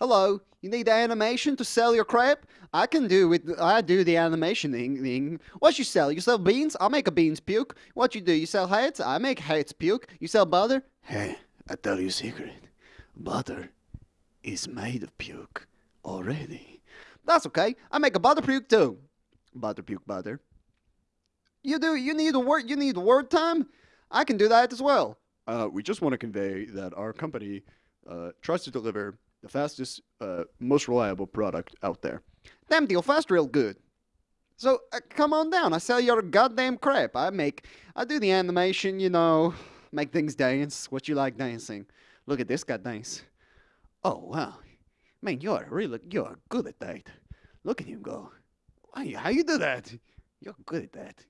Hello, you need animation to sell your crap? I can do it. I do the animation thing. What you sell? You sell beans? I'll make a beans puke. What you do? You sell hats? I make hats puke. You sell butter? Hey, I tell you a secret. Butter is made of puke already. That's okay. I make a butter puke too. Butter puke butter. You do. You need a word. You need word time. I can do that as well. Uh, we just want to convey that our company uh, tries to deliver the fastest, uh, most reliable product out there. Damn deal fast, real good. So uh, come on down. I sell your goddamn crap. I make. I do the animation. You know, make things dance. What you like dancing? Look at this guy dance. Oh wow, man, you're really you're good at that. Look at him go. Why, how you do that? You're good at that.